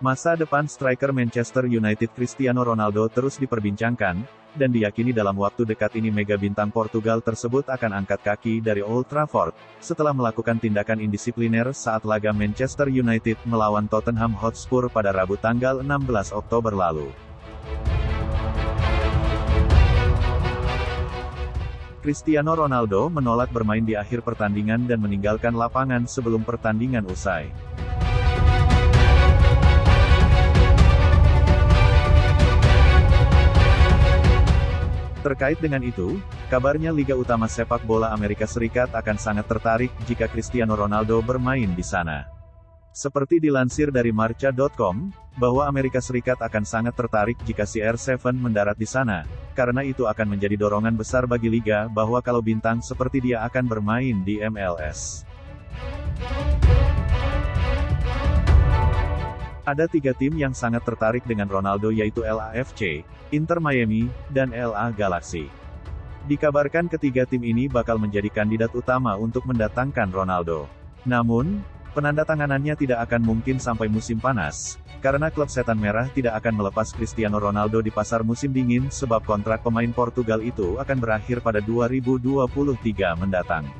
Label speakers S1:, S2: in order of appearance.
S1: Masa depan striker Manchester United Cristiano Ronaldo terus diperbincangkan, dan diyakini dalam waktu dekat ini mega bintang Portugal tersebut akan angkat kaki dari Old Trafford, setelah melakukan tindakan indisipliner saat laga Manchester United melawan Tottenham Hotspur pada Rabu tanggal 16 Oktober lalu. Cristiano Ronaldo menolak bermain di akhir pertandingan dan meninggalkan lapangan sebelum pertandingan usai. Terkait dengan itu, kabarnya Liga Utama Sepak Bola Amerika Serikat akan sangat tertarik jika Cristiano Ronaldo bermain di sana. Seperti dilansir dari Marca.com, bahwa Amerika Serikat akan sangat tertarik jika CR7 mendarat di sana, karena itu akan menjadi dorongan besar bagi Liga bahwa kalau bintang seperti dia akan bermain di MLS. Ada tiga tim yang sangat tertarik dengan Ronaldo yaitu LAFC, Inter Miami, dan LA Galaxy. Dikabarkan ketiga tim ini bakal menjadi kandidat utama untuk mendatangkan Ronaldo. Namun, penandatanganannya tidak akan mungkin sampai musim panas, karena klub setan merah tidak akan melepas Cristiano Ronaldo di pasar musim dingin sebab kontrak pemain Portugal itu akan berakhir pada 2023 mendatang.